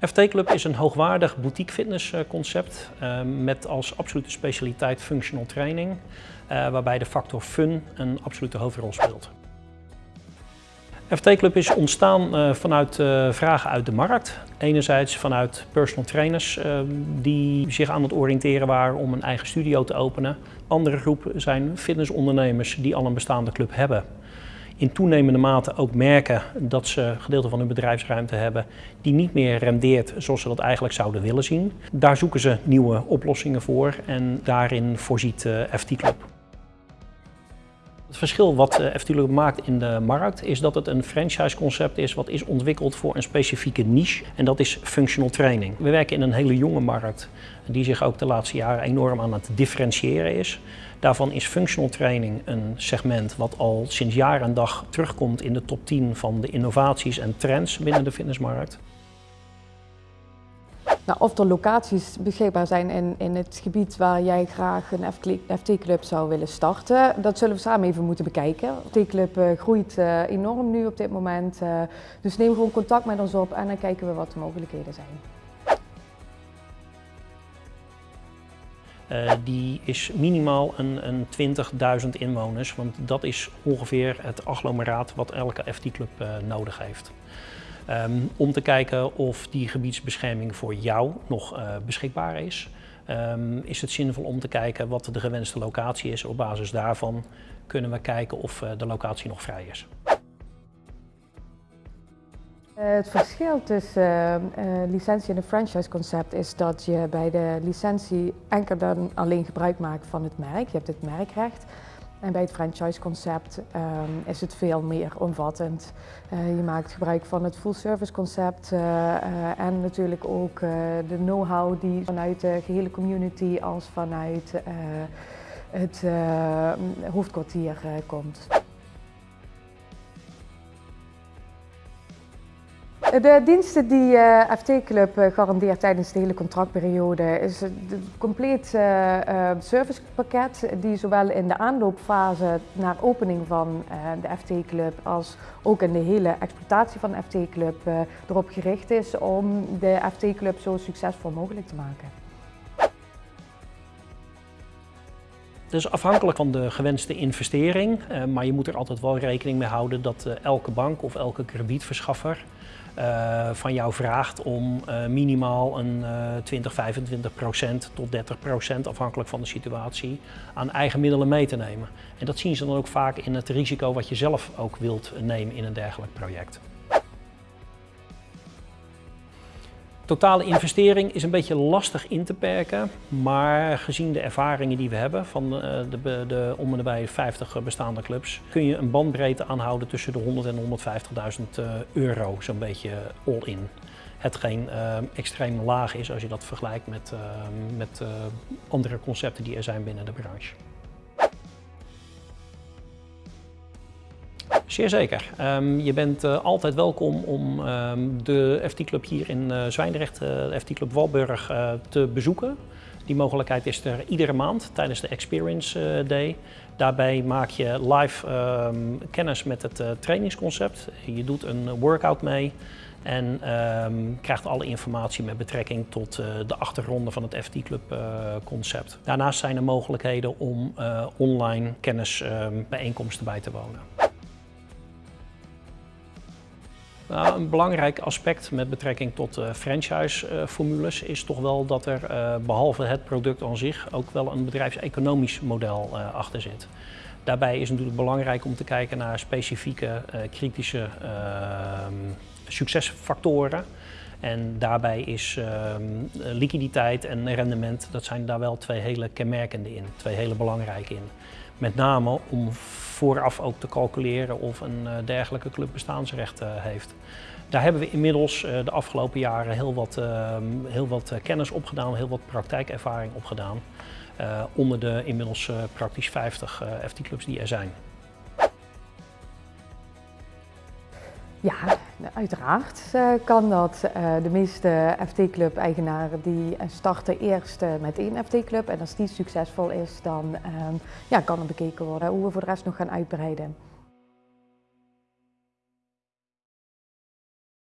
FT Club is een hoogwaardig boutique fitnessconcept uh, met als absolute specialiteit functional training, uh, waarbij de factor fun een absolute hoofdrol speelt. FT Club is ontstaan vanuit vragen uit de markt. Enerzijds vanuit personal trainers die zich aan het oriënteren waren om een eigen studio te openen. Andere groep zijn fitnessondernemers die al een bestaande club hebben in toenemende mate ook merken dat ze gedeelte van hun bedrijfsruimte hebben die niet meer rendeert zoals ze dat eigenlijk zouden willen zien. Daar zoeken ze nieuwe oplossingen voor en daarin voorziet eh, FT Club. Het verschil wat eh, FT Club maakt in de markt is dat het een franchise-concept is wat is ontwikkeld voor een specifieke niche en dat is functional training. We werken in een hele jonge markt die zich ook de laatste jaren enorm aan het differentiëren is. Daarvan is functional training een segment wat al sinds jaar en dag terugkomt in de top 10 van de innovaties en trends binnen de fitnessmarkt. Nou, of er locaties beschikbaar zijn in, in het gebied waar jij graag een FT-club zou willen starten, dat zullen we samen even moeten bekijken. De FT-club uh, groeit uh, enorm nu op dit moment, uh, dus neem gewoon contact met ons op en dan kijken we wat de mogelijkheden zijn. Die is minimaal een, een 20.000 inwoners, want dat is ongeveer het agglomeraat wat elke FT-club nodig heeft. Um, om te kijken of die gebiedsbescherming voor jou nog uh, beschikbaar is, um, is het zinvol om te kijken wat de gewenste locatie is. Op basis daarvan kunnen we kijken of de locatie nog vrij is. Eh, het verschil tussen licentie en een franchise-concept is dat je bij de licentie enkel dan alleen gebruik maakt van het merk. Je hebt het merkrecht. En bij het franchise-concept um, is het veel meer omvattend. Uh, je maakt gebruik van het full-service-concept en natuurlijk ook de know-how die vanuit de gehele community als vanuit het hoofdkwartier komt. De diensten die eh, FT Club uh, garandeert tijdens de hele contractperiode is een compleet uh, servicepakket die zowel in de aanloopfase naar opening van de FT Club als ook in de hele exploitatie van de FT Club erop gericht is om de FT Club zo succesvol mogelijk te maken. Dus afhankelijk van de gewenste investering, maar je moet er altijd wel rekening mee houden dat elke bank of elke kredietverschaffer uh, van jou vraagt om uh, minimaal een uh, 20, 25 procent tot 30 procent, afhankelijk van de situatie, aan eigen middelen mee te nemen. En dat zien ze dan ook vaak in het risico wat je zelf ook wilt nemen in een dergelijk project. Totale investering is een beetje lastig in te perken, maar gezien de ervaringen die we hebben van eh, de, de, om en nabij 50 bestaande clubs, kun je een bandbreedte aanhouden tussen de 100 en 150.000 eh, euro, zo'n beetje all-in. Hetgeen uh, extreem laag is als je dat vergelijkt met, met andere concepten die er zijn binnen de branche. Zeer zeker. Um, je bent uh, altijd welkom om um, de FT Club hier in uh, Zwijndrecht, uh, de FT Club Walburg, te bezoeken. Die mogelijkheid is er iedere maand tijdens de Experience Day. Daarbij maak je live um, kennis met het trainingsconcept. Je doet een workout mee en krijgt alle informatie met betrekking tot de achtergronden van het FT Club concept. Daarnaast zijn er mogelijkheden om online kennisbijeenkomsten bij te wonen. Nou, een belangrijk aspect met betrekking tot uh, franchise-formules is toch wel dat er uh, behalve het product aan zich ook wel een bedrijfseconomisch model achter zit. Daarbij is het natuurlijk belangrijk om te kijken naar specifieke kritische ehm, succesfactoren. En daarbij is ehm, liquiditeit en rendement, dat zijn daar wel twee hele kenmerkende in, twee hele belangrijke in. Met name om vooraf ook te calculeren of een uh, dergelijke club bestaansrecht uh, heeft. Daar hebben we inmiddels uh, de afgelopen jaren heel wat, ehm, heel wat kennis opgedaan, heel wat praktijkervaring opgedaan. onder de inmiddels praktisch 50 FT-clubs die er zijn. Ja, uiteraard uh, kan dat. Uh, de meeste FT-club-eigenaren die starten eerst met één FT-club en als die succesvol is, dan ja, kan er bekeken worden hoe we voor de rest nog gaan uitbreiden.